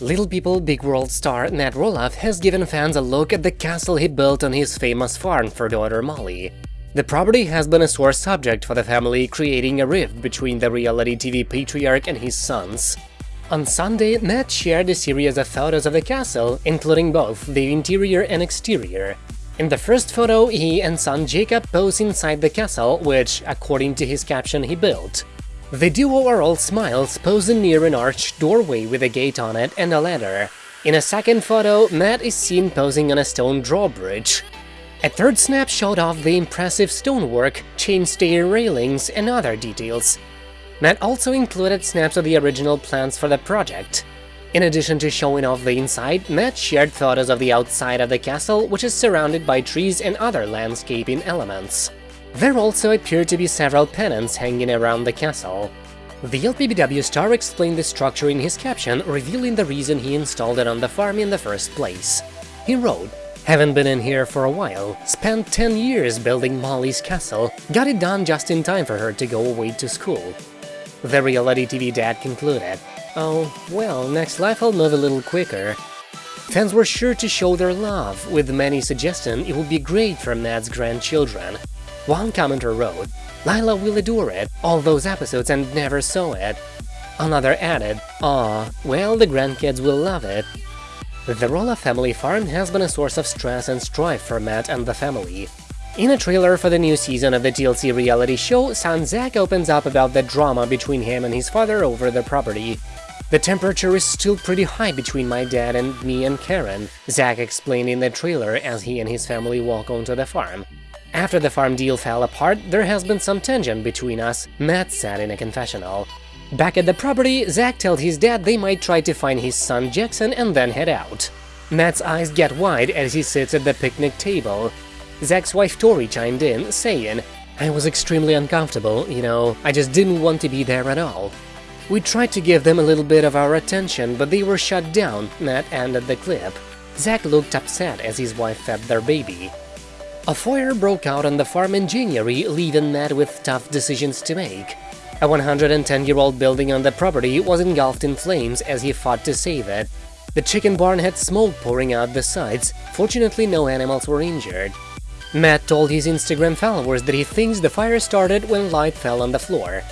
Little People Big World star Matt Roloff has given fans a look at the castle he built on his famous farm for daughter Molly. The property has been a sore subject for the family, creating a rift between the reality TV patriarch and his sons. On Sunday, Matt shared a series of photos of the castle, including both the interior and exterior. In the first photo, he and son Jacob pose inside the castle, which, according to his caption, he built. The duo are all smiles, posing near an arched doorway with a gate on it and a ladder. In a second photo, Matt is seen posing on a stone drawbridge. A third snapshot of the impressive stonework, chain stair railings, and other details. Matt also included snaps of the original plans for the project. In addition to showing off the inside, Matt shared photos of the outside of the castle, which is surrounded by trees and other landscaping elements. There also appear to be several pennants hanging around the castle. The LPBW star explained the structure in his caption, revealing the reason he installed it on the farm in the first place. He wrote, haven't been in here for a while, spent 10 years building Molly's castle, got it done just in time for her to go away to school. The reality TV dad concluded, oh, well, next life I'll move a little quicker. Fans were sure to show their love, with many suggesting it would be great for Matt's grandchildren. One commenter wrote, Lilah will adore it, all those episodes and never saw it. Another added, Aw, well, the grandkids will love it. The Roloff family farm has been a source of stress and strife for Matt and the family. In a trailer for the new season of the TLC reality show, son Zach opens up about the drama between him and his father over the property. The temperature is still pretty high between my dad and me and Caryn, Zach explained in the trailer as he and his family walk onto the farm. After the farm deal fell apart, there has been some tension between us, Matt said in a confessional. Back at the property, Zach told his dad they might try to find his son Jackson and then head out. Matt's eyes get wide as he sits at the picnic table. Zach's wife Tori chimed in, saying, I was extremely uncomfortable, you know, I just didn't want to be there at all. We tried to give them a little bit of our attention, but they were shut down, Matt ended the clip. Zach looked upset as his wife fed their baby. A fire broke out on the farm in January, leaving Matt with tough decisions to make. A 110-year-old building on the property was engulfed in flames as he fought to save it. The chicken barn had smoke pouring out the sides, fortunately no animals were injured. Matt told his Instagram followers that he thinks the fire started when light fell on the floor.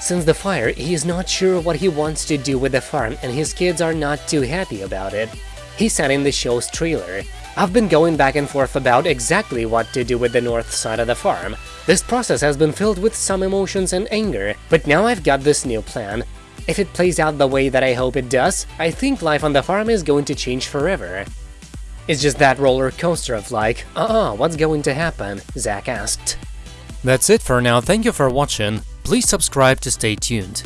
Since the fire, he is not sure what he wants to do with the farm and his kids are not too happy about it. He said in the show's trailer, I've been going back and forth about exactly what to do with the north side of the farm. This process has been filled with some emotions and anger, but now I've got this new plan. If it plays out the way that I hope it does, I think life on the farm is going to change forever. It's just that roller coaster of like, uh-uh, what's going to happen? Zach asked. That's it for now, thank you for watching, please subscribe to stay tuned.